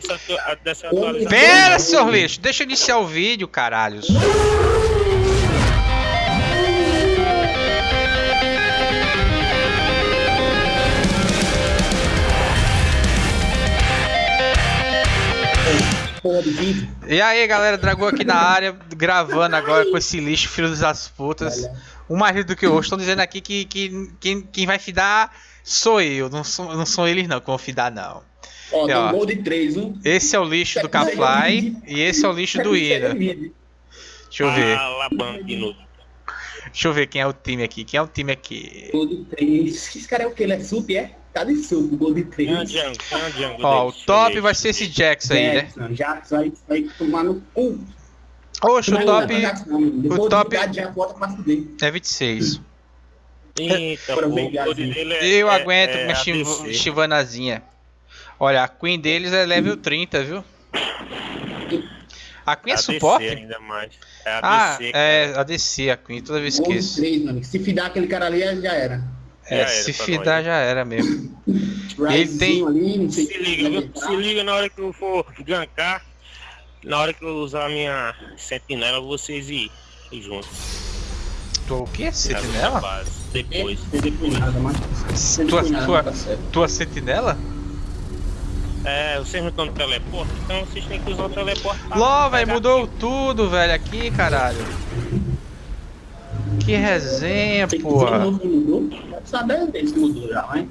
dessa, dessa atualização. Pera, senhor lixo, deixa eu iniciar o vídeo, caralhos. E aí, galera, Dragão aqui na área, gravando agora com esse lixo, filho das putas. Um mais do que o outro. Estão dizendo aqui que, que quem, quem vai fidar sou eu, não sou, não são eles não que vão fidar, não. Ó, E, ó. um gol de 3, um. Esse é o lixo do Kafly e esse é o lixo do Ida. Deixa eu ver. Deixa eu ver quem é o time aqui. Quem é o time aqui? Gol de 3. Esse cara é o que? Ele é sup, é? Tá de sup, gol de Quem é o 3. Django? Quem é o Django? Ó, o top vai ser esse Jax aí, né? Jackson, Jackson vai, vai tomar no cu. Oxe, o top o top- é 26. Eita, é- Eu é- aguento é minha chivanazinha. Olha, a Queen deles é level 30, viu? A Queen é ADC suporte? ainda mais. É Ah, ADC, é ADC, a Queen, toda vez que isso. 3, mano. Se fidar aquele cara ali, já era. É, Já era se fidar nós. já era mesmo. Risezinho tem- ali, não sei Se liga, viu? Se liga na hora que eu for gankar, na hora que eu usar a minha sentinela, vocês ir, ir juntos. Tu o quê? Na Sentinela? Depois, Depois. depois. Nada, mas... Tua, Nada, tua, tá tua sentinela? É, vocês não estão no teleporte, então vocês têm que usar o teleporte. pra LOL, velho, mudou tudo, velho, aqui, caralho. Que resenha, Tem que porra. novo no grupo. Deve saber se mudou já, hein?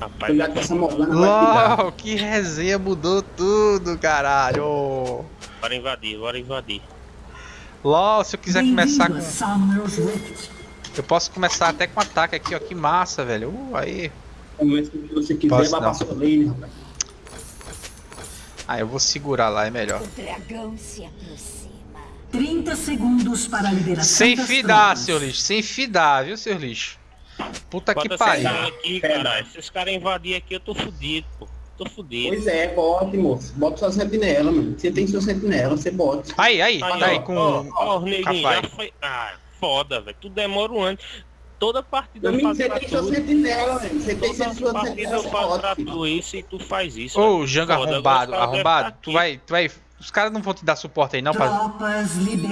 Rapaz, que essa. LOL, que resenha, mudou tudo, caralho. bora invadir, bora invadir. LOL, se eu quiser começar com... Eu posso começar até com ataque aqui, ó, que massa, velho. Uh, aí. Você quiser, Posso vai não. pra sua lane, rapaz. Ah, eu vou segurar lá, é melhor. O dragão se aproxima. 30 segundos para a liberação Sem fidar, seu lixo, sem fidar, viu, seu lixo? Puta que Bota pariu. sentinela aqui, caralho. Se os caras invadirem aqui, eu tô fudido, pô. Tô fudido. Pois é, bote, moço. Bota sua sentinela, mano. Você tem sua sentinela, você bota. Aí, aí, Aí, tá aí ó, com ó, ó, já foi. Ah, foda, velho. Tu demora um ano. Toda partida eu faço você pra tem sua tu. sentinela, velho. Você tem Toda sua partida sentinela, eu você faço pra bota. tu isso e tu faz isso. Ô. Jango Foda, arrombado, arrombado, tá tu vai, tu vai. Os caras não vão te dar suporte aí não pra,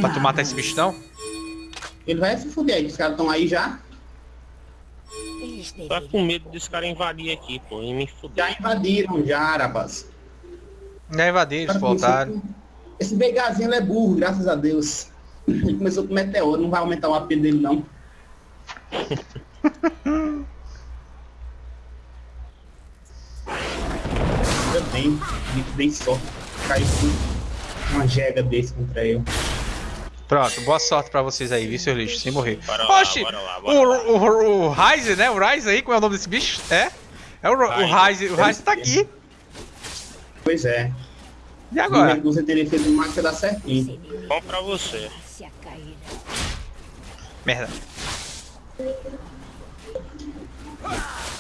pra tu matar esse bicho não? Ele vai se fuder aí, os caras estão aí já. Tá com medo desse cara invadir aqui, pô, e me fuder. Já invadiram, já, rapaz. Já invadiram, voltaram. Esse Vegazinho ele é burro, graças a Deus. Ele começou com meteoro, não vai aumentar o AP dele, não. Ainda bem, muito bem sorte. Caiu uma jega desse contra eu. Pronto, boa sorte pra vocês aí, viu, seu lixo, sem morrer. Bora lá, Oxi, bora lá, bora o, lá. o, o Ryze, né? O Ryze aí, como é o nome desse bicho? É? É o, o Ryze, o Ryze tá aqui. Pois é. E agora? Você teria feito o max dar certinho. Bom pra você. Merda.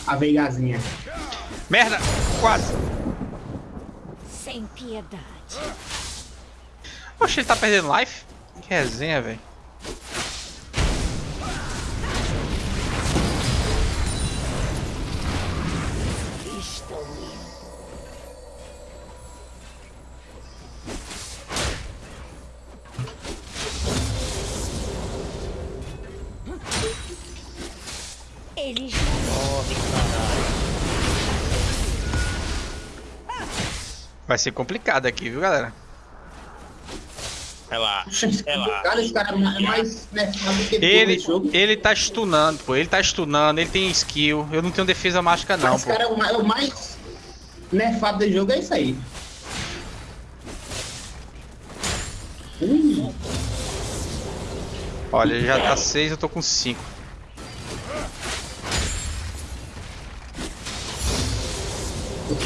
A Vegazinha. Merda! Quase! Sem piedade. Oxe, ele tá perdendo life? Que resenha, velho. Eles Vai ser complicado aqui, viu, galera? Relaxa, relaxa. É Ele, ele tá stunando, pô. Ele tá stunando, ele tem skill. Eu não tenho defesa mágica, não, Esse pô. cara é o mais, é o mais nefado do jogo, é isso aí. Olha, ele já tá 6, eu tô com 5.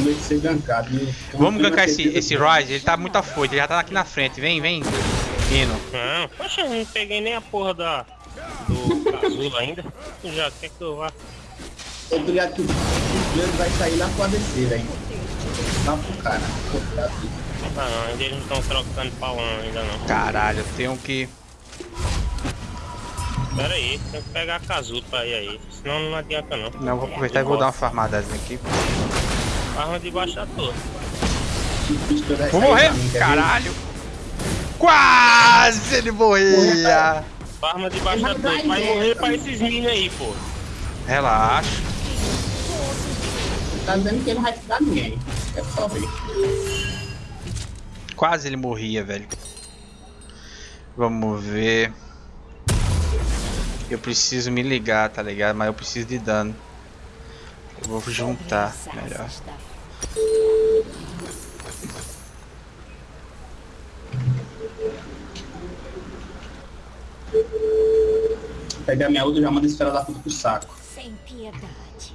De ser gankado. viu? Então, Vamos gankar esse, esse Ryze, ele tá muito afoito, ele já tá aqui na frente. Vem, vem. Indo. Não, poxa, eu não peguei nem a porra da. do casulo ainda. Já quer que eu vá? Eu tô ligado que o Juliano vai sair lá pro ADC, velho. Lá pro cara. Ah não, ainda eles não estão trocando pau ainda não. Caralho, eu tenho que. Pera aí, tem que pegar a casulo pra ir aí. Senão não adianta não. Não, vou aproveitar e vou dar uma farmadazinha aqui. Arma debaixo da torre. Vou morrer! Caralho! Quase ele morria! Arma debaixo da Mas torre. vai morrer pra esses minions aí, pô. Relaxa. Tá dizendo que ele não vai ficar ninguém. É só ver. Quase ele morria, velho. Vamos ver. Eu preciso me ligar, tá ligado? Mas eu preciso de dano. Eu vou juntar, melhor. Está Pegar minha outra e já manda esfera da puta pro saco. sem piedade.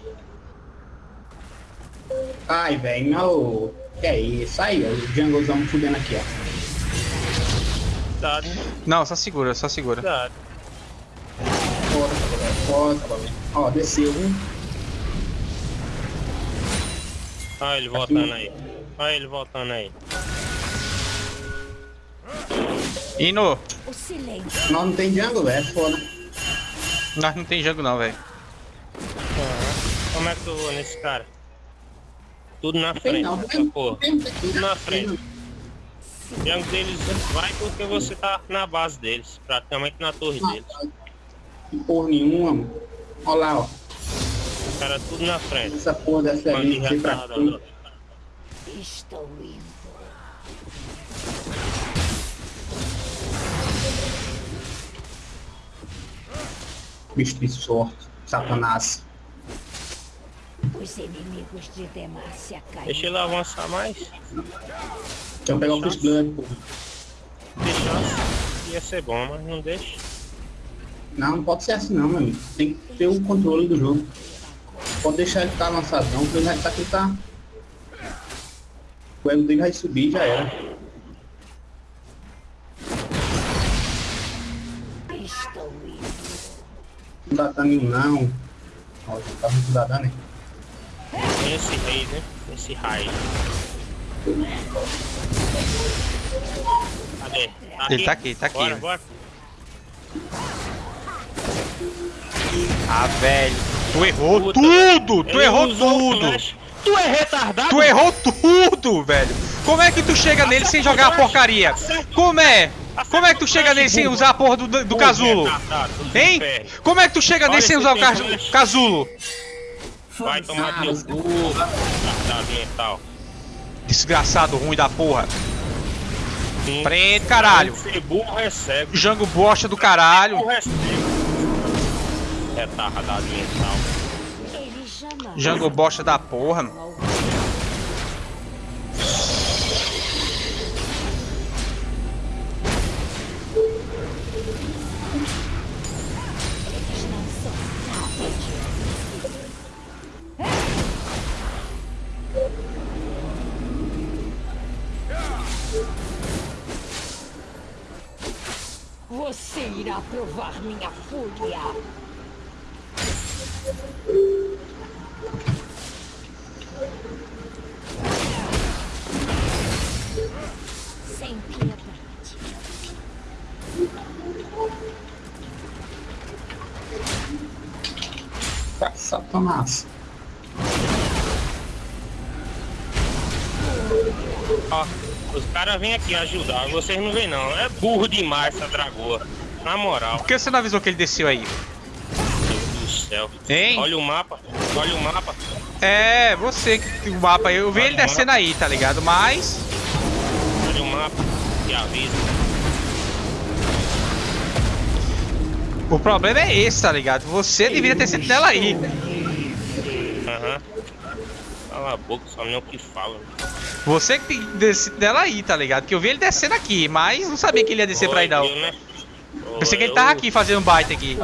Ai, velho, meu. Que é isso? Aí, ó, o junglezão fudendo aqui, ó. Cuidado, Não, só segura, só segura. velho. Ó, desceu. Olha ele voltando aí. Olha ele voltando aí. Ino, O silêncio Nós não tem jungle, velho. É foda. nós não tem jogo não, velho. Como é que eu vou nesse cara? Tudo na frente, não, essa porra. Tudo na frente. O jungle deles vai porque você tá na base deles. Praticamente na torre deles. Porra nenhuma, mano. Ó lá, ó. Os caras tudo na frente. Essa porra dessa ali, vem pra frente. estou indo. Bicho de sorte. Satanás. Os inimigos de Demacia caíram. Deixa ele avançar mais. Deixa eu pegar o Fish Blood, porra. Deixar. Ia ser bom, mas não deixa. Não, não pode ser assim não, meu amigo. Tem que ter o controle do jogo. Pode deixar ele ficar avançadão, porque ele vai estar aqui tá. O ego dele vai subir já era. Estou indo. Não dá dano não. Ó, já tá muito dá dano, hein? Tem esse rei, né? Esse raio. Cadê? Ele tá aqui, tá aqui. Bora, bora. Ah, velho. Tu errou Puta, tudo! Tu errou tudo! Tu é retardado? Tu errou tudo, velho! Como é que tu chega nele sem jogar a porcaria? Como é? Como é que tu chega nele sem usar a porra do, do é casulo? Hein? Como é que tu chega nele sem usar o casulo? Vai tomar teu cu, mental. Desgraçado, ruim da porra. Prende, caralho. Ser burro é cego. Jango bosta do caralho. Jango bosta da porra. Ao- aqui ajudar, vocês não vêm não. É burro demais essa dragoa. Na moral, Por que você não avisou que ele desceu aí? Deus do céu. Hein? Olha o mapa, olha o mapa. É, você que o mapa aí. Eu vi ele descendo aí, tá ligado? Mas. Olha o mapa e avisa. O problema é esse, tá ligado? Você deveria ter sentinela aí. Aham. Cala a boca, só nem o que fala. Você que tem que ter sentinela aí, tá ligado? Que eu vi ele descendo aqui, mas não sabia que ele ia descer pra aí não. Né? Pensei que ele tava aqui fazendo baita aqui.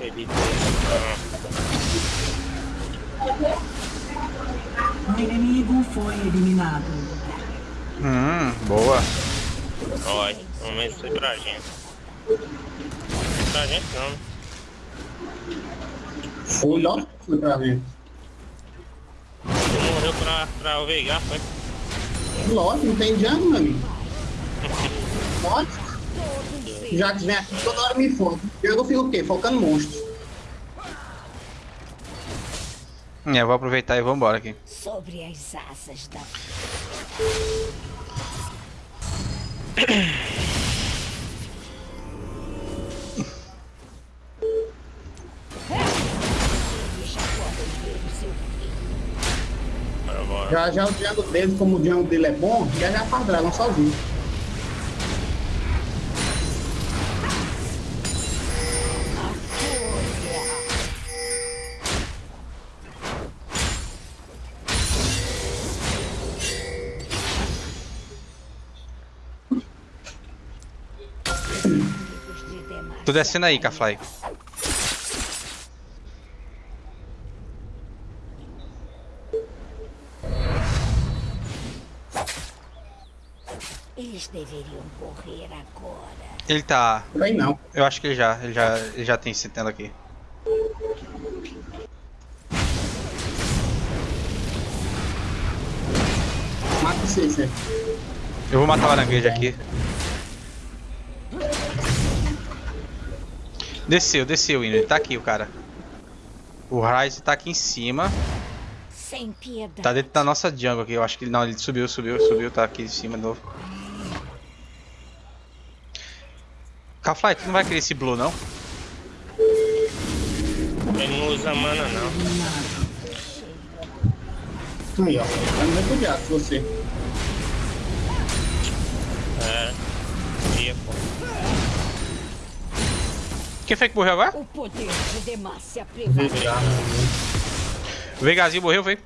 Ele- O inimigo foi eliminado. Hum, boa. Olha, pelo menos foi pra gente. Pra gente não. né? Foi, ó. Foi pra ver. Você morreu pra, pra o Veigar, foi? Lógico, não tem jungle, meu amigo. Lógico. Já que vem aqui toda hora me foca. Eu fico o quê? Focando monstros. É, eu vou aproveitar e vou embora aqui. Sobre as asas da Já o jungle dele, como o jungle dele é bom, já já dragão sozinho. Tô descendo aí, Cafly. Eles deveriam correr agora. Ele tá. Aí não. Eu acho que ele já. Ele já, ele já tem sentinela aqui. Mata você, você. Eu vou matar o aranguejo aqui. Desceu, desceu, Ino. Ele tá aqui, o cara. O Ryze tá aqui em cima. Sem piedade. Tá dentro da nossa jungle aqui. Eu acho que ele. Não, ele subiu, subiu, subiu. Tá aqui em cima de novo. Cafly, tu não vai querer esse blue, não? Ele não usa mana não. Aí, ó. Tá no refugiado, você. É. Ia, pô. Quem foi que morreu agora? O poder de Demacia prevalece. Refugiado. O Vegazinho morreu, foi?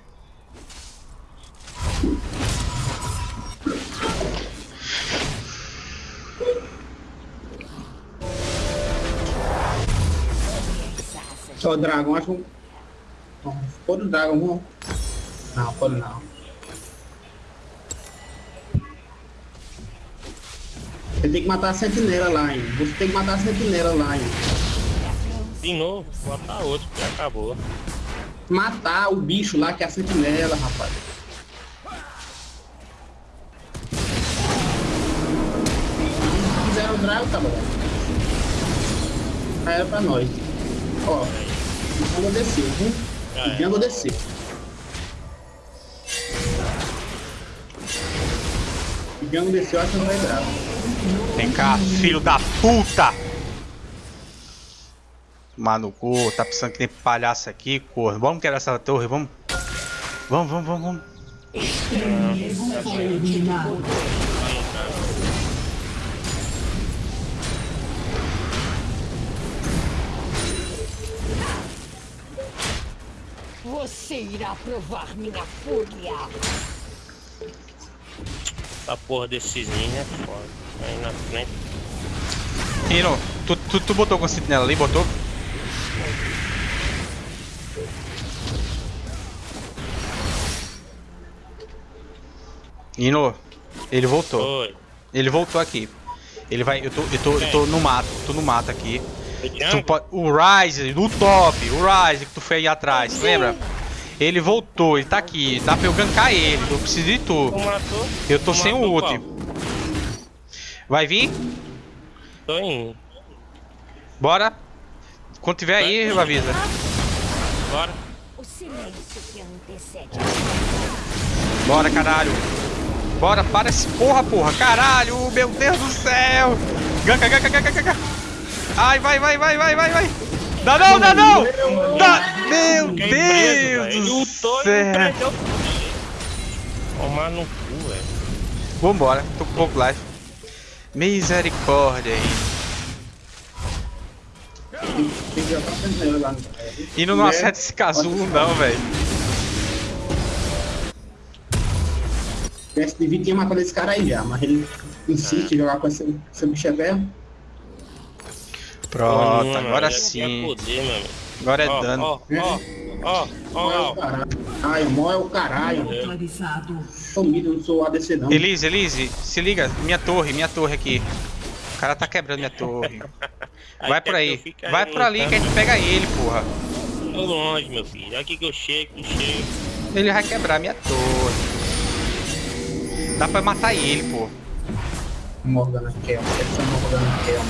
Só dragão, acho que. Pô do dragão, vamos. Não, pô não. Você tem que matar a sentinela lá, hein? Você tem que matar a sentinela lá, hein? De novo, matar outro, que acabou. Matar o bicho lá que é a sentinela, rapaz. Fizeram o dragão, tá bom. Já era pra nós. Ó, o Django desceu, viu? O é. Django desceu. O Django desceu, acho que não vai dar. Vem cá, filho da puta! Mano, cu, tá pensando que tem palhaço aqui, corno. Vamos quebrar essa torre, vamos. Vamos, vamos, vamos, vamos. Foi Você irá provar minha fúria. Essa porra desses ninjas é foda. Aí na frente. Ino, tu, tu, tu botou com a sentinela ali, botou? Ino, ele voltou. Foi. Ele voltou aqui. Ele vai. Eu tô, eu tô, eu tô no mato, tô no mato aqui. Pode- o Rise, no top, o Rise que tu foi aí atrás, lembra? Ele voltou, ele tá aqui. Dá pra eu gankar ele, eu preciso de tu. Eu tô sem o ult. Vai vir? Tô indo. Bora. Quando tiver aí, eu avisa. Bora. Bora, caralho. Bora, para esse porra, porra. Caralho, meu Deus do céu. Ganka, ganka, ganka, ganka. Ai, vai, vai, vai, vai, vai, vai. Dá não, dá não. Dá. Meu preso, Deus. Ele do céu. Tomar no cu, velho. Vambora, tô com pouco life. Misericórdia, hein. Tem que jogar a sentinela lá. E não, não acerta esse casulo não, velho. Esse de 20 tinha matado esse cara aí já, mas ele insiste em jogar com esse, esse bicho é velho. Pronto, Mano, agora tinha sim. Poder, meu amigo. Agora é Ó, dano. Ó, ó, ó, ó. Ai, o mó é o caralho. Neutralizado. Sumido, não sou ADC não. Elise, Elise, se liga, minha torre, minha torre aqui. O cara tá quebrando minha torre. Vai por aí. eu Vai por ali que a gente pega ele, porra. Tô longe, meu filho. Aqui que eu chego, eu chego. Ele vai quebrar minha torre. Dá pra matar ele, pô. Morgana Kel. Essa é Morgana Kel.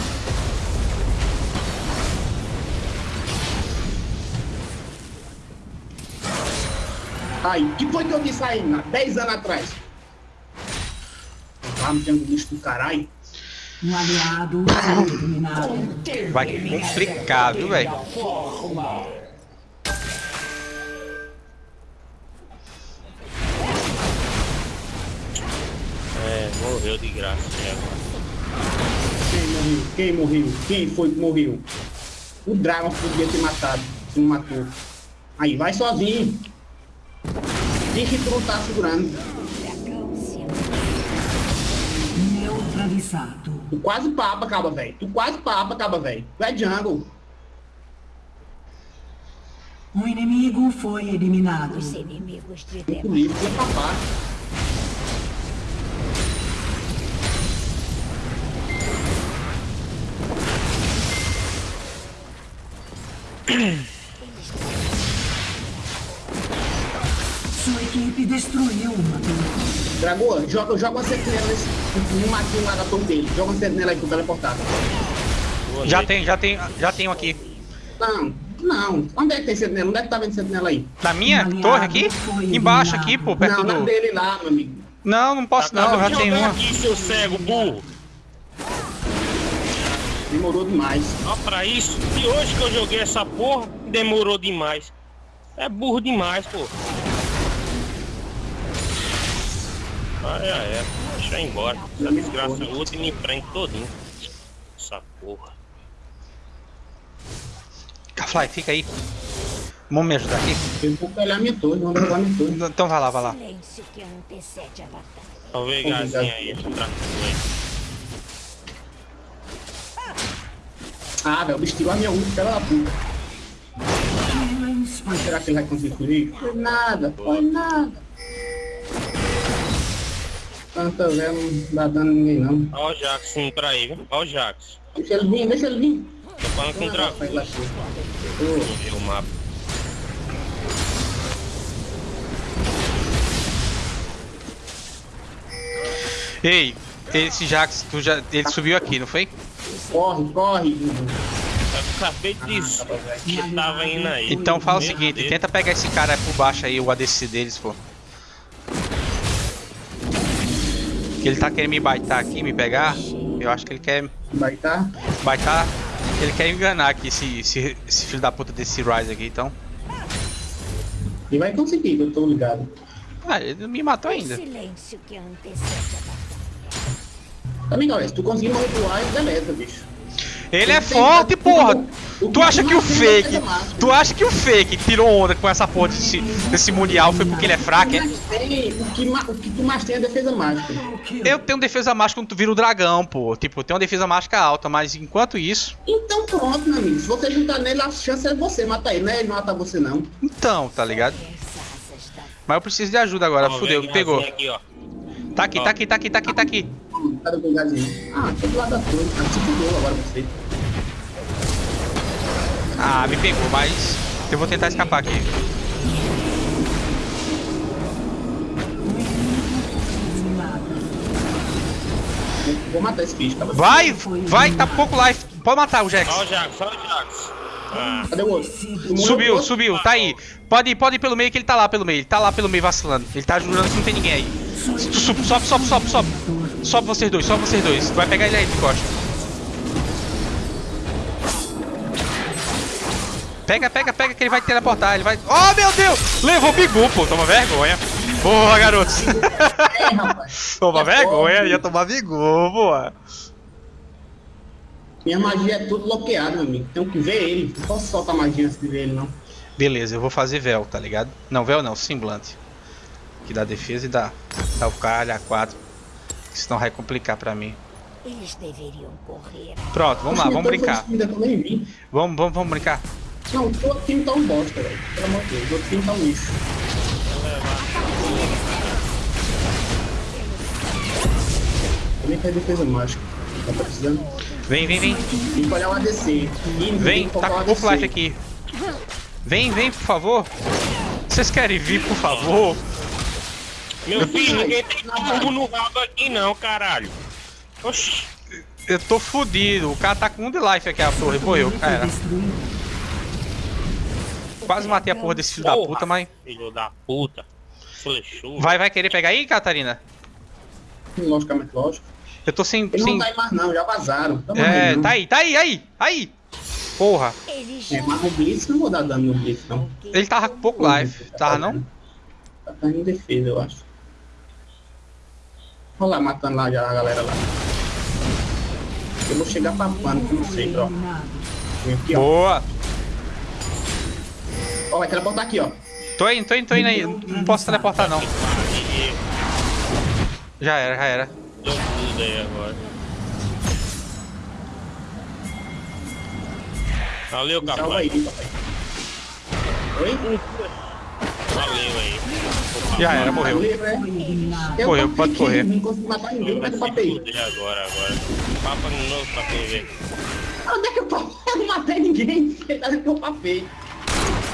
Aí, que foi que eu disse aí, há 10 anos atrás? Lá no Triângulo Lixo do caralho. Um aliado foi eliminado. Vai complicar, viu, velho? É, morreu de graça. né? Quem morreu? Quem morreu? Quem foi que morreu? O Dragon podia ter matado. Se não matou. Aí, vai sozinho. Diz que tu não tá segurando. Neutralizado. Tu quase papa, acaba, velho. Tu quase papa, acaba, velho. Tu é jungle. Um inimigo foi eliminado. Os inimigos de Muito Dema livre, tu é papar. Dragoa, joga, joga uma sentinela nesse, no matinho lá da torre dele. Joga uma sentinela aí pro teleportado. Boa Já tem, já tem, já tenho aqui. Não, não. Onde é que tem sentinela? Onde é que tá vendo sentinela aí? Na minha torre aqui? Embaixo aqui, pô, perto não, do. dele lá, meu amigo. Não, não posso não, Acaba já tem jogar uma. aqui, seu cego, burro. Demorou demais. Ó, pra isso. E hoje que eu joguei essa porra, demorou demais. É burro demais, pô. Ah, é, é. Deixa eu ir embora. Essa desgraça outra e me prende todinho. Essa porra. Fly, fica aí. Vamos me ajudar aqui? Eu vou pegar minha torre, vou minha torre. Então vai lá, vai lá. silêncio que antecede a batalha. Só ver gazinha aí, aí. Ah, velho, o bicho tirou a minha ult, pela puta. Spree. Será que ele vai conseguir fugir? Foi nada, foi nada. Tanta velho não a ninguém não. Ó o Jax sim pra aí, viu? Ó o Jax. Deixa ele vir, deixa ele vir. Tô falando com o. Ô, Vamos o mapa. Ei, esse Jax, tu já, ele subiu aqui, não foi? Corre, corre. Eu acabei de dizer que tava indo aí. Então fala o seguinte, tenta pegar esse cara por baixo aí, o ADC deles, pô. Que ele tá querendo me baitar aqui, me pegar. Eu acho que ele quer Vai tá? baitar. Ele quer enganar aqui esse, esse, esse filho da puta desse Rise aqui, então. E vai conseguir, eu tô ligado. Ah, ele não me matou O ainda. silêncio que antecede a batalha. Também, galera, se tu conseguir morrer pro ar, deleta, bicho. Ele é forte, porra! o Tu que acha que o é fake. Tu acha que o fake tirou onda com essa porra desse, desse mundial foi porque ele é fraco, é? O, que, ma- o que tu mais tem é defesa mágica. Eu tenho defesa mágica quando tu vira o dragão, pô. Tipo, eu tenho uma defesa mágica alta, mas enquanto isso. Então pronto, meu amigo. Se você juntar nele, a chance é você matar ele, não é ele matar você não. Então, tá ligado? Mas eu preciso de ajuda agora. Ó, Fudeu, pegou. gazinha Aqui, ó. Tá aqui, tá aqui, tá aqui, tá aqui, tá aqui. Cadê o lugarzinho? Ah, tô do lado da torre. Ah, se fudeu agora você. Ah, me pegou, mas eu vou tentar escapar aqui. Vou- matar esse bicho, cara. Vai, vai, tá pouco life. Pode matar o Jax. Ó o Jax, ó o Jax. Ah, Cadê o outro? Subiu, subiu, tá aí. Pode ir, pode ir pelo meio que ele tá lá pelo meio. Ele tá lá pelo meio vacilando. Ele tá jurando que não tem ninguém aí. Sobe, sobe, sobe, sobe, sobe. Sobe vocês dois, sobe vocês dois. Vai pegar ele aí de costa. Pega, pega, pega que ele vai teleportar. Ele vai. Oh meu Deus! Levou o bigu, pô. Toma vergonha. Porra, garotos. Toma É vergonha, ia tomar bigu, porra. Minha magia é tudo bloqueada, meu amigo. Tenho que ver ele. Não posso soltar magia antes de ver ele, não. Beleza, eu vou fazer véu, tá ligado? Não, véu não, semblante. Que dá defesa e dá, Calcalha, A4. não vai complicar pra mim. Eles deveriam correr. Pronto, vamos lá, vamos brincar. Vamos, vamos, vamos brincar. Não, o outro time tá um bosta, velho. Pelo amor de Deus, o outro time tá um lixo. Eu nem defesa mágica. Tá precisando. Vem, vem, vem. Tem que olhar um ADC. Vem, tá com o flash aqui. Vem, vem, por favor. Vocês querem vir, por favor? Meu filho, ninguém tem turbo no rabo aqui não, caralho. Oxi. Eu tô fudido. O cara tá com um de life aqui, a torre. Morreu. Foi Cara, destruído. quase matei a porra desse filho da Porra, puta, mas. Filho da puta. Flechou. Vai, vai querer pegar aí, Catarina? Logicamente, lógico. Eu tô sem. Ele sem... não tá aí mais não, já vazaram. Tamo É, aí, tá aí, tá aí, aí, aí. Porra, Ele É, mas o Blitz não vou dar dano no Blitz, não. ele tava com pouco life. Tava não? Tá em defesa, eu acho. Olha lá, matando lá já a galera lá. Eu vou chegar pra pano, que eu não sei, ó. aqui, ó. Boa. Ó, vai teleportar aqui, ó. Tô indo, tô indo, tô indo aí. Não posso teleportar não. Já era, já era. Deu tudo aí agora. Valeu, capaz. Oi? Valeu aí. Já era, morreu. Livre, é? Foi eliminado. Eu Correu, papei pode correr. Não consegui matar ninguém, Vai mas eu papei. agora, agora. Papa de novo pra quem ver. Onde é que eu papei? Eu não matei ninguém. Ele tá dizendo que eu papei.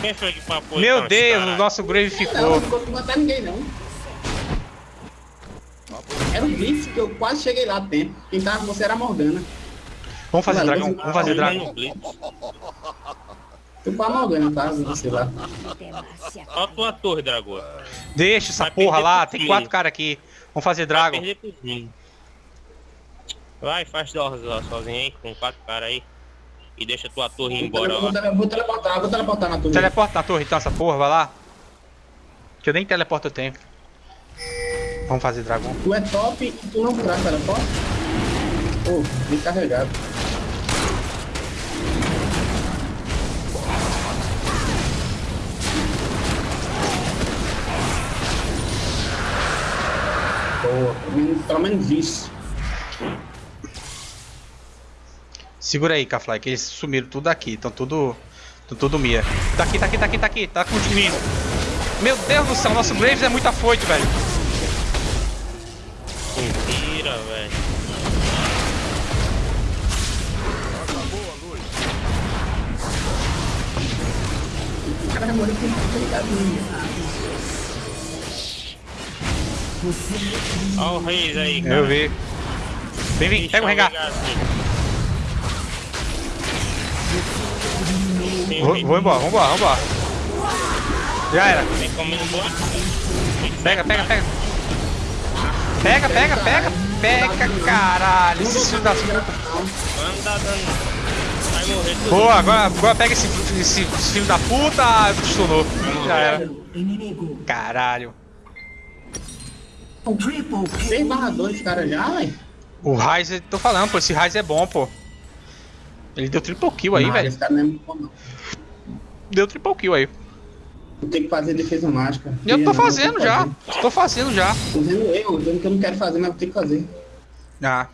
Quem foi que papou Meu então, Deus, caralho? o nosso Grave Não, ficou. não consegui matar ninguém, não. Era um Blitz que eu quase cheguei lá tempo. Quem tava com você era a Morgana. Vamos fazer Não, dragão, vamos fazer Tá dragão. no Morgana, tá? Com você lá. Demacia Ó a tua torre, Dragoa. Deixa essa Vai porra lá, tem quatro caras aqui. Vamos fazer Vai dragon. time. Vai, faz dose lá sozinho aí, com quatro caras aí. E deixa tua torre ir embora Vou, lá. vou teleportar, vou teleportar na torre. Teleporta na torre então essa porra, vai lá. Que eu nem teleporto eu tenho. Vamos fazer dragão. Tu é top e tu não traz teleporte? Pô, bem carregado. Boa, pelo menos, isso. Segura aí, Kafly, que eles sumiram tudo aqui. Estão tudo. Estão tudo Mia. Tá aqui, tá aqui, tá aqui, tá aqui. Tá com o menino. Meu Deus do céu, nosso Graves é muito afoito, velho. Mentira, velho. O cara vai morrer com um Ó o Reis aí, cara. Eu vi. Vem, vem, pega o regar. Vou, vou embora, vambora, vambora. Já era. Pega, pega, pega. Pega, pega, pega, pega, caralho. Dano. Vai morrer tudo. Boa, agora, agora pega esse, esse, esse filho da puta. Ah, Stunou. Já era. Caralho. Triple 6 kill. barra 2 cara já, velho. O Ryze, tô falando, pô, esse Ryze é bom, pô. Ele deu triple kill aí, Não, velho. Esse cara não é muito bom, não. Deu triple kill aí. Ter que fazer defesa mágica. Eu tô Não, vou fazendo ter que já. Tô fazendo já. Tô dizendo eu, dizendo que eu não quero fazer, mas vou ter que fazer. Ah.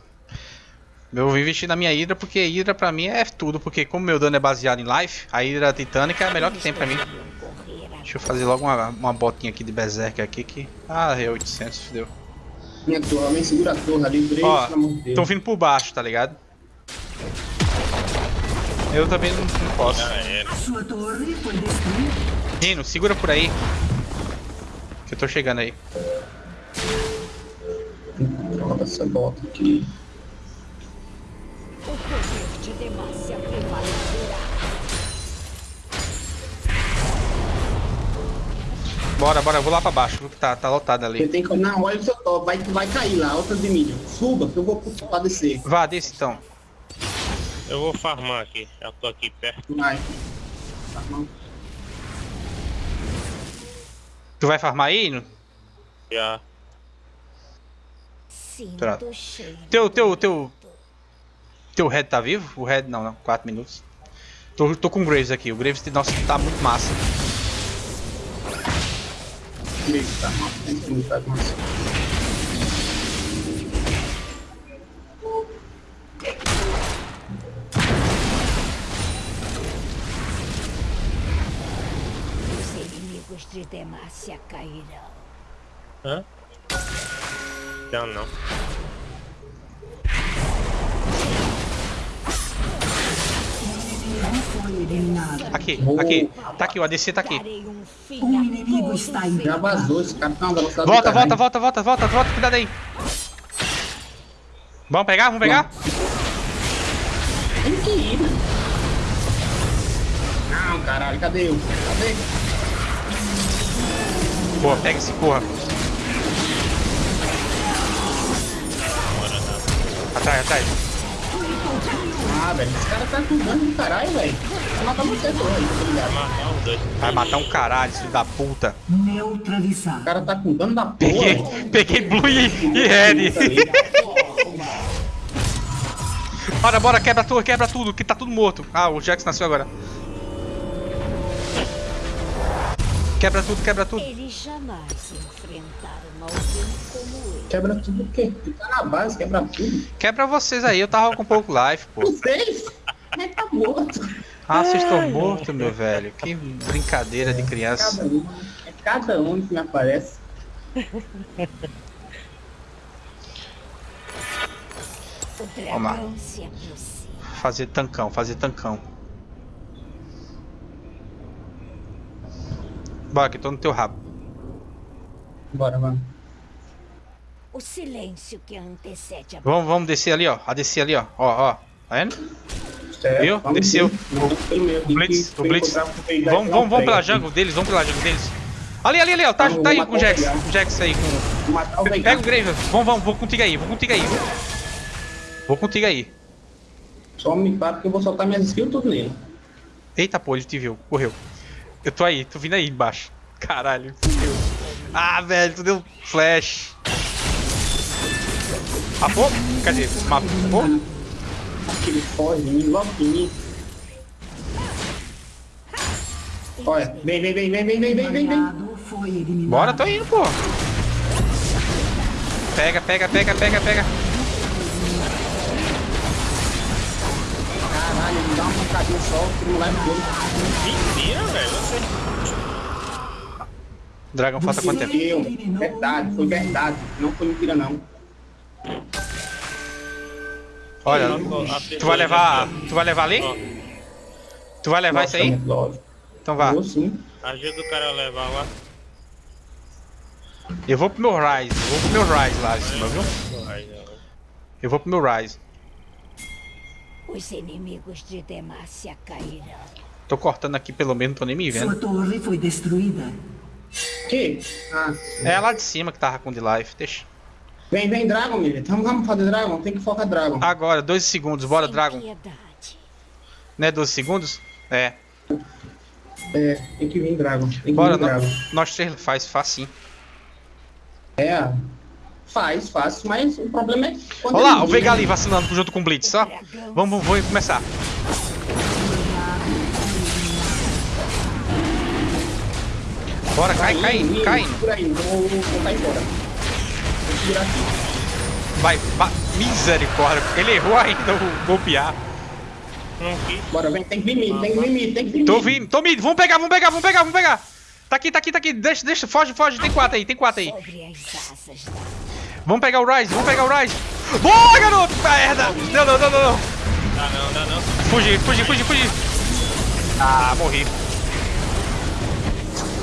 Eu vou investir na minha Hydra porque Hydra pra mim é tudo. Porque como meu dano é baseado em life, a Hydra titânica é a melhor que tem pra mim. Deixa eu fazer logo uma, uma botinha aqui de Berserker aqui que... Ah, é 800, fodeu. Minha torre, alguém segura a torre ali, Grace, Ó, pelo amor de Deus. Estão vindo por baixo, tá ligado? Eu também não, não posso. Já era. Sua torre foi destruída. Rino, segura por aí. Que eu tô chegando aí. Droga, essa bota aqui. O poder de Demacia Bora, bora, eu vou lá pra baixo, viu que tá, tá lotado Você ali. tem que. Não, olha o seu top, vai, vai cair lá, outra de mídia. Suba, que eu vou pra descer. Vá, desce então. Eu vou farmar aqui. Já tô aqui perto. Vai. Tu vai farmar aí, Hino? Já. Pronto. Teu, teu, teu-. Teu Red tá vivo? O Red não, não. 4 minutos. Tô, tô com o Graves aqui. O Graves, nossa, tá muito massa. Grace, tá você. Os inimigos de Demacia cairão. Hã? Já não. Aqui, Boa. aqui. Tá aqui, o ADC tá aqui. Um inimigo está em- Já vazou esse velocidade do Volta, caralho. volta, volta, volta, volta, volta, cuidado aí. Vamos pegar? Vamos pegar? Tem que ir? Não, caralho, cadê eu? Cadê? Boa, pega esse porra. Atrás, atrás. Ah, velho, esse cara tá com dano do caralho, velho. Vou matar você, pô? Matar. Vai matar um caralho, filho da puta. O Neutralizado. cara tá com dano da porra. Peguei, peguei Blue e, e Red. Bora, bora, quebra tudo, quebra tudo, que tá tudo morto. Ah, o Jax nasceu agora. Quebra tudo, quebra tudo. Eles jamais enfrentaram alguém como eu. Quebra tudo o quê? Tu tá na base, quebra tudo. Quebra vocês aí, eu tava com pouco life, pô. Vocês? Mas tá morto. Ah, vocês estão mortos, meu velho. Que brincadeira de criança. Cada um. É cada um que me aparece. Vamos lá. Fazer tancão, fazer tancão. Bora, que tô no teu rabo. Bora, mano. O silêncio que antecede a Vamos, vamos descer ali, ó. A descer ali, ó. Ó, ó. Tá vendo? Certo, Viu? vamos Desceu. O Blitz, o Blitz. Vamos, Vamos, vamos, pela jungle deles, vamos pela jungle deles. Ali, ali, ali, ó. Tá, tá aí com o Jax. o Jax aí com. Pega o Graven. Vamos, vamos, vou contigo aí, vou contigo aí. Vou contigo aí. Só me para porque eu vou soltar minhas skills tudo nele. Eita, pô, ele te viu. Correu. Eu tô aí, tô vindo aí embaixo. Caralho, fudeu. Ah, velho, tu deu flash. Mapou? Cadê? Mapou? Que ele foge de mim, logo. Olha, vem, vem, vem, vem, vem, vem, vem, vem, vem. Bora, tô indo, pô. Pega, pega, pega, pega, pega. Caralho, ele dá uma pancadinha só, que não leva dele. Mentira, velho. Você. Dragão, falta quanto tempo? Eu, verdade, foi verdade. Não foi mentira, não. Olha, tu vai levar. Tu vai levar ali? Tu vai levar isso aí? Nossa. Então vá. Vou sim. Ajuda o cara a levar lá. Eu vou pro meu Rise. Eu vou pro meu Rise lá em cima, viu? Eu vou pro meu Rise. Os inimigos de Demacia cairão. Tô cortando aqui pelo menos, não tô nem me Sua vendo. torre foi destruída. Que? Ah, É lá de cima que tava com de life. Deixa. Vem, vem, Dragon, menino. Vamos, vamos fazer Dragon. Tem que focar Dragon. Agora, 12 segundos. Bora, Sem Dragon. piedade. Né, 12 segundos? É. É, tem que vir Dragon. Tem que Bora, vir Dragon. nó- nós três faz facinho. É, faz, faz, mas o problema é Olha lá, o Veiga ali vacinando junto com o Blitz, ó. Vamos, vamos, vamos começar. Bora, cai, cai, cai. Por aí, vou, vou cair fora. Segurar aqui. Vai, ba- misericórdia. Ele errou ainda o golpear. Não quis. Bora, vem, tem que vir mid, tem que vir mid, tem que vir Tô vindo, tô mid. Vamos pegar, vamos pegar, vamos pegar, vamos pegar. Tá aqui, tá aqui, tá aqui. Deixa, deixa, foge, foge. Tem quatro aí, tem quatro aí. Sobre as asas da Vamos pegar o Rise, vamos pegar o Rise. Boa, garoto! Merda! Não, não, não, não, não. Dá não, dá não. Fugi, fugi, fugi, fugi. Ah, morri.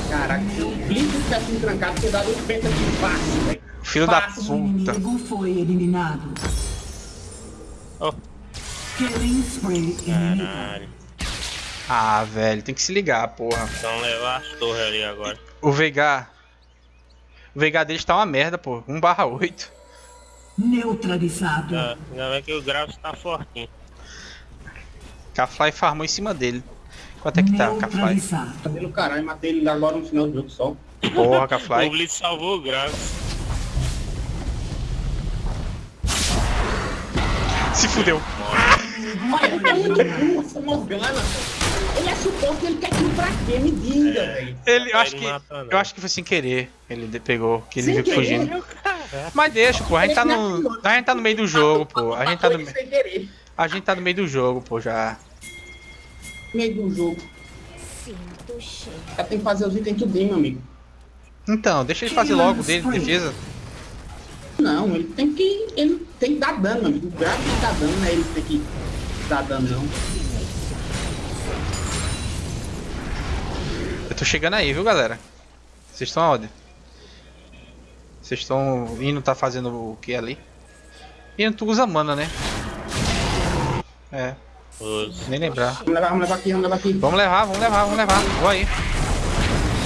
Caraca, se o Blitz tivesse me trancado, tinha dado um penta de fácil, velho. Filho da. O puta. foi eliminado. Ó. Killing inimigo. Caralho. Ah, velho, tem que se ligar, porra. Então levar as torres ali agora. O Veigar. O Veigar deles tá uma merda, pô. 1 barra 8. Neutralizado. Ah, ainda bem que o Graves tá fortinho. Cafly farmou em cima dele. Quanto é que tá, Cafly? Cadê o caralho? Matei ele agora no final do jogo só. Porra, O Cafly. Blitz salvou o Graves. Se fudeu. Ele é muito burro, essa Morgana. Ele é suporte, ele quer aquilo pra quê? Me diga, velho. Ele, eu acho Ele que. Eu acho que foi sem querer. Ele pegou, que ele viu fugindo. Mas deixa, pô. A gente tá no. A gente tá no meio do jogo, pô. A gente tá no, a gente tá no meio do jogo, pô, já. No meio do jogo. Cara tem que fazer os itens tudinho, meu amigo. Então, deixa ele fazer logo dele, defesa. Não, ele tem que. Ele tem que dar dano, meu amigo. O grave tem que dar dano, não é ele que tem que dar dano, não. Eu tô chegando aí, viu, galera? Vocês estão aonde? Vocês estão indo, tá fazendo o que ali? Indo, tu usa mana, né? É, nem lembrar. Vamos levar, vamos levar aqui, vamos levar aqui. Vamos levar, vamos levar, vamos levar. Vou aí.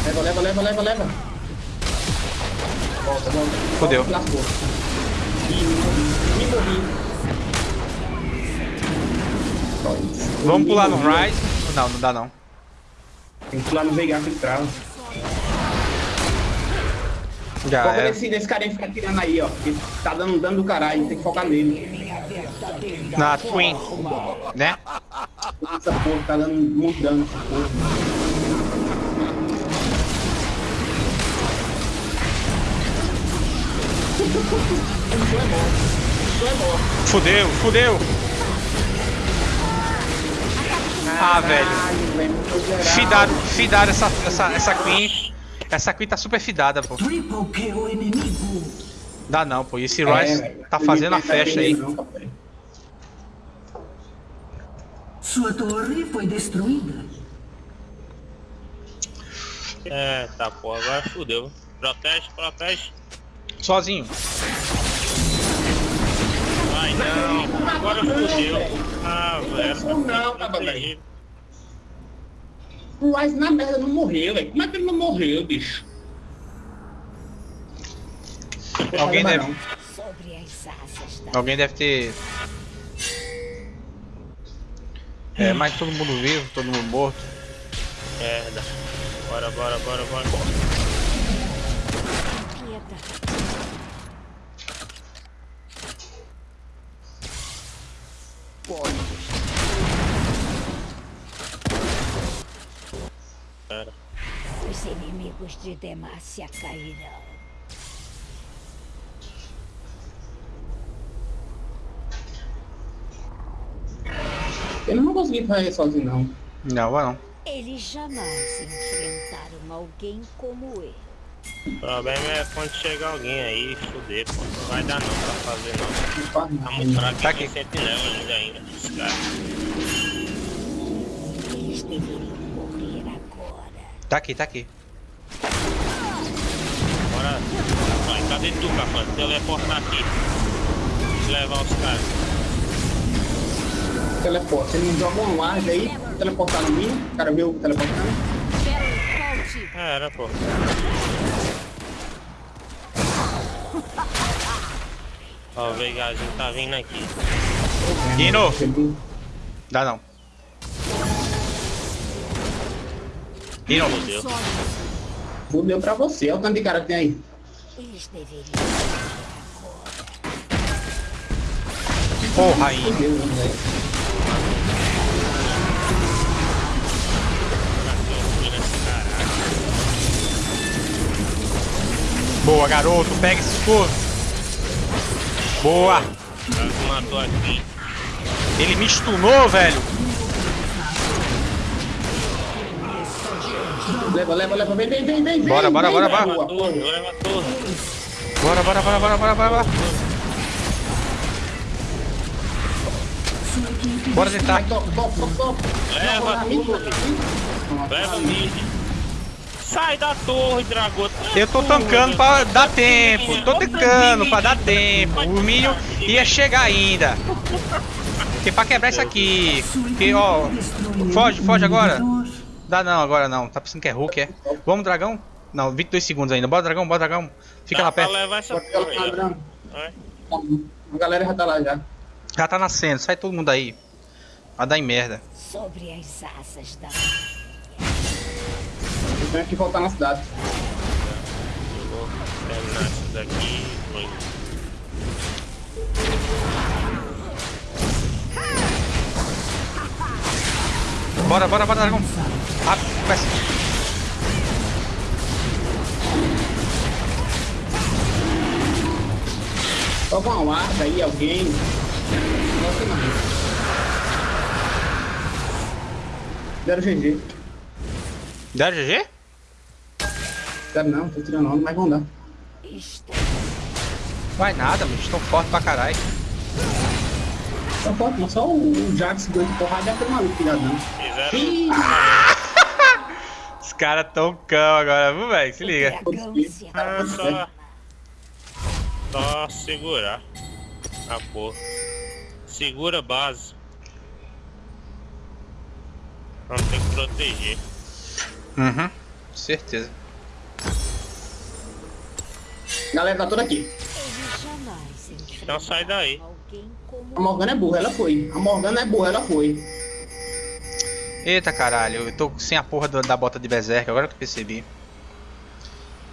Leva, leva, leva, leva, leva. Volta, Lascou. Me morri. Só isso. Vamos pular no. Rise. Não, não dá não. Tem que pular no Veigar que trava. Já Foca é. nesse, nesse carinha que fica tirando aí, ó. Que tá dando dano do caralho, tem que focar nele. Na Twin. Né? Essa porra tá dando muito dano essa porra. Fudeu, fudeu. Ah, velho. Fidado, fidado essa, essa, essa Queen. Essa Queen tá super fidada, pô. Triple kill inimigo. Dá não, pô. E esse É, velho. tá fazendo a festa aí. Sua torre foi destruída. É, tá, pô, agora fudeu. Protege, protege. Sozinho. Vai não, agora fudeu. Ah, velho. Não, não, tá tava terrível. O Rice na merda não morreu, velho. Como é que ele não morreu, bicho? Alguém deve- Alguém deve ter. É, mas todo mundo vivo, todo mundo morto. Merda. Bora, bora, bora, bora. piedade. Pera. Os inimigos de Demacia cairão. Eu não vou conseguir fazer sozinho, não. Não, vai não. Eles jamais enfrentaram alguém como ele. O problema é quando chegar alguém aí, fuder, pô. Não vai dar não pra fazer não. Tá nada. muito fraco Tá e tem aqui. sentinela ainda ainda. Esse cara. Eles deveriam morrer agora. Tá aqui, tá aqui. Bora. Vai, cadê tu, Cafã? Teleportar aqui. Levar os caras. Teleporta. Ele não joga uma ward aí, teleportar no mim, o cara viu teleportando. Volte! Era, pô. Ó, o Veigazinho tá vindo aqui. Dino! Dá não. Dino! Fudeu. Fudeu pra você, olha o tanto de cara que tem aí. Eles deveriam. Porra aí. Fudeu, né, velho. Caralho. Boa, garoto. Pega esse escudo. Boa. Ele me stunou, velho. Leva, leva, leva, vem, vem, vem, vem. Bora, vem, bora, vem, bora, bora. Leva tudo, leva tudo. Bora, bora, bora, bora, bora, bora, bora. Bora tentar. Leva. Pronto, Leva mid. Sai da torre, dragão. Eu tô tancando pra dar tempo. Tô tancando pra dar tempo. O Minion ia chegar ainda. Porque pra quebrar isso aqui. Que, ó. Foge, foge agora. Dá não, agora não. Tá pensando que é Hulk, é? Vamos, dragão? Não, 22 segundos ainda. Bora, dragão, bora, dragão. Fica Dá lá perto. levar essa torre aí. A galera já tá lá já. Já tá nascendo. Sai todo mundo aí. Vai dar em merda. Sobre as asas da Eu tenho que voltar na cidade. Eu vou terminar isso daqui. Bora, bora, bora, dragão. Rápido, começa. Toca uma guarda aí, alguém. Nossa, não. Deram GG. Deram GG? Deram não, tô tirando onda, mas vão dar. Vai nada, mano. Estão fortes pra caralho. Só pode, mas só o o Jax de porrada e aquele maluco deu. Fizeram. Caras tão cão agora, viu, velho? Se liga. se Ah, só. Só segurar. A porra. Segura a base. Vamos ter que proteger. Uhum. Certeza. Galera, tá toda aqui. Então sai daí. A Morgana é burra, ela foi. A Morgana é burra, ela foi. Eita caralho, eu tô sem a porra da, da bota de Berserk, agora que eu percebi.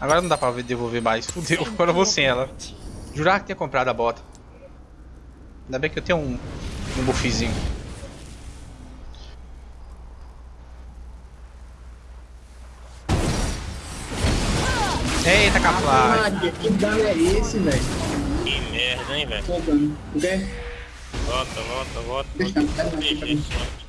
Agora não dá pra devolver mais. Fudeu, agora eu vou sem ela. Jurava que tinha comprado a bota. Ainda bem que eu tenho um, um buffzinho. Eita. Maria, que dano é esse, velho? Que merda, hein, velho. Morgana. O quê? Volta, volta, volta. Deixa, volta. deixa, Deixa deixa.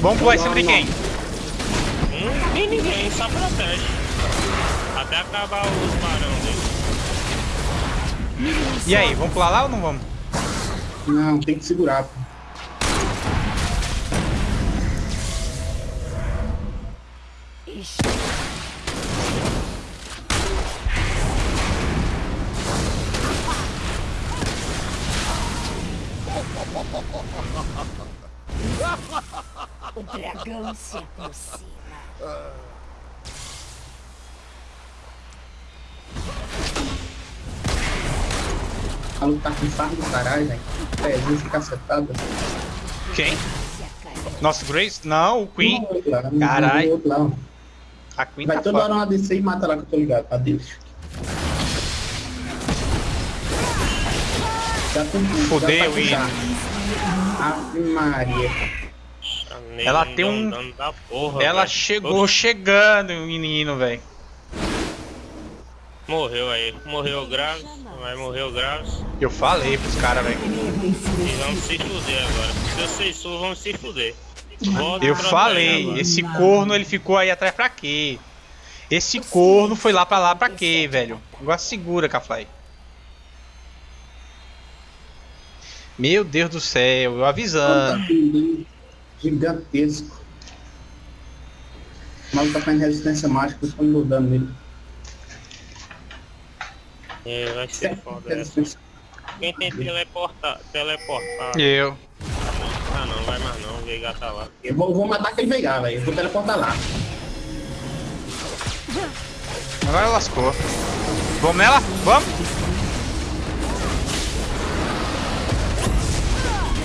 Vamos pular em cima de quem? Hum, nem ninguém, só protege. Até acabar os barão dele. E aí, vamos pular lá ou não vamos? Não, tem que segurar, pô. está O dragão se aproxima. A luta tá com fardo do caralho, velho. Pezinho cacetada. Quem? Se acalma. Nosso Grace? Não, o Queen. Caralho. A Queen Vai tá toda hora foda. uma DC e mata lá que eu tô ligado. Adeus. Fudeu, tá. Ave Maria. Ela tem um- porra, Ela velho. chegou chegando, menino, velho. Morreu aí. Morreu grave. Vai morrer o grave. Eu falei pros caras, velho. E vamos se fuder agora. Se vocês for, vamos se fuder. Volta Eu falei, esse corno ele ficou aí atrás pra quê? Esse corno foi lá pra lá pra quê, velho? Agora segura, Cafly. Meu Deus do céu, eu avisando. Gigantesco. O maluco tá fazendo resistência mágica, eu tô mudando nele. É, vai ser foda essa. Quem tem teleportar, teleportar. Eu. Ah não, vai mais não, o Veiga tá lá. Eu vou, vou matar aquele Veigar, velho. Eu vou teleportar lá. Agora lascou. Vamos nela? Vamos?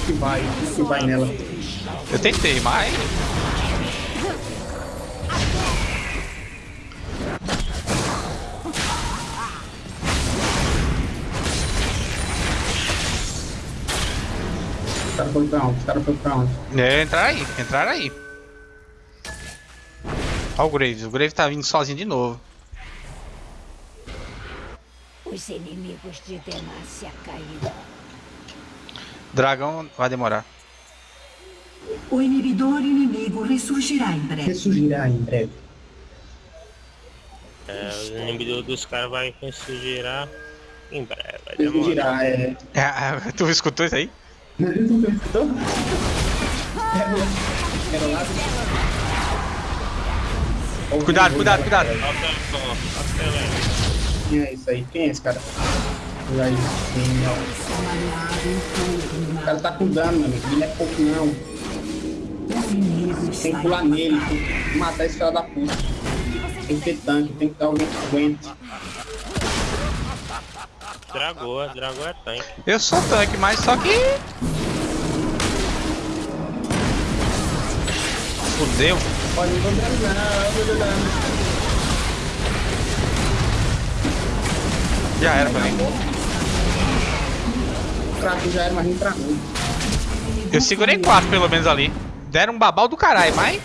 Que vai, que vai nela. Eu tentei, mas. Os caras foram pra onde? Os caras foram pra onde? É, entrar aí, entrar aí. Ó o Graves, o Graves tá vindo sozinho de novo. Os inimigos de Demacia caíram. Dragão vai demorar. O inibidor inimigo ressurgirá em breve. Ressurgirá em breve. É, o inimigo dos caras vai ressurgirá em breve. Ressurgirá, é. É, tu escutou isso aí? Tu lá. Cuidado, cuidado, cuidado. Quem é isso aí? Quem é esse cara? Aí, sim, ó. O cara tá com dano, meu amigo. Ele não é pouco não. Tem que pular nele, tem que matar esse cara da puta. Tem que ter tanque, tem que ter alguém que aguente. Dragou, dragou é tanque. Eu sou tanque, mas só que. Fudeu. Pode dano, não. Já era pra mim. O trato já era, mas não travou. Eu segurei quatro pelo menos ali. Deram um babau do caralho, mas.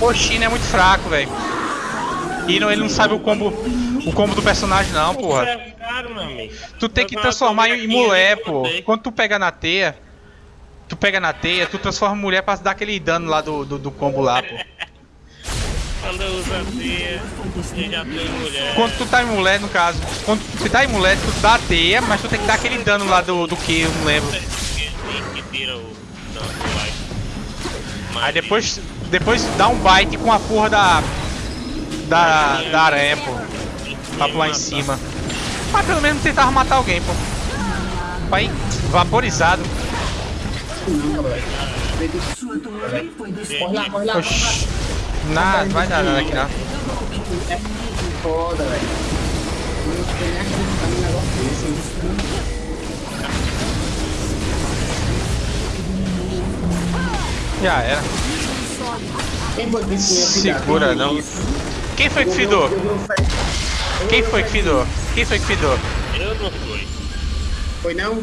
O China é muito fraco, velho. E não, ele não sabe o combo. O combo do personagem não, porra. É caro. Tu tem que transformar em mulher, bonequinha pô. Quando tu pega na teia, tu pega na teia, tu transforma em mulher pra dar aquele dano lá do, do, do combo lá, pô. Quando eu uso a teia, eu já mulher. Quando tu tá em mulher, no caso, quando tu tá em mulher, tu dá a teia, mas tu tem que dar aquele dano lá do, do que, eu não lembro. Que tira o. Mas Aí depois, depois dá um bite com a porra da. Da, da aranha, pô. Pra pular em cima. Mas pelo menos tentava matar alguém, pô. Pai, vaporizado. Oxi. Nada, não vai dar nada aqui não. É foda, velho. Não tem nem acreditar num negócio desse. Já era. Quem foi que? Segura não. Quem foi que fidou? Quem foi que fidou? Quem foi que fidou? Eu não fui. Foi não?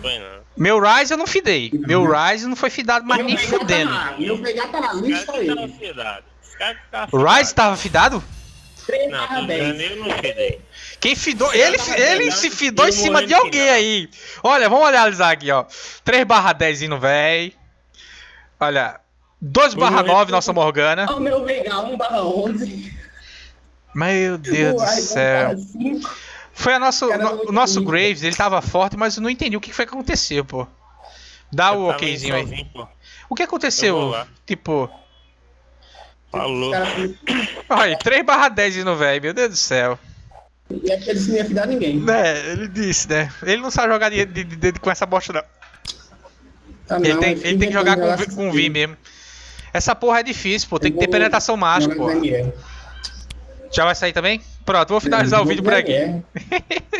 Foi não. Meu Rise eu não fidei. Meu Rise não foi fidado, mas nem fudendo. Tá lá, meu pegar tá Os lista estavam O. Rise tava fidado? 3 Não, barra tô 10. dizendo, eu não fidei. Quem fidou? Ele, ele se fidou em cima de alguém aí. Olha, vamos analisar aqui, ó. 3 barra 10 indo véi. Olha. 2 barra morrer 9 por- nossa Morgana. O meu pegar 1 barra 11. Meu Deus do céu. barra 5. Foi a nosso, no- o nosso. Graves, ele tava forte, mas eu não entendi o que foi que aconteceu, pô. Dá o okzinho aí. O que aconteceu? Tipo, Falou. Olha, 3 barra 10 indo véi, meu Deus do céu. e é porque eles não fidar ninguém. É, ele disse, né? Ele não sabe jogar de, de- de- de- com essa bosta, não. Tá, Ele não, tem, ele tem que jogar com, vi- com negócio V mesmo. Essa porra é difícil, pô. Tem que ter vou penetração mágica, pô. MR. Já vai sair também? Pronto, vou finalizar o vídeo por aqui. MR.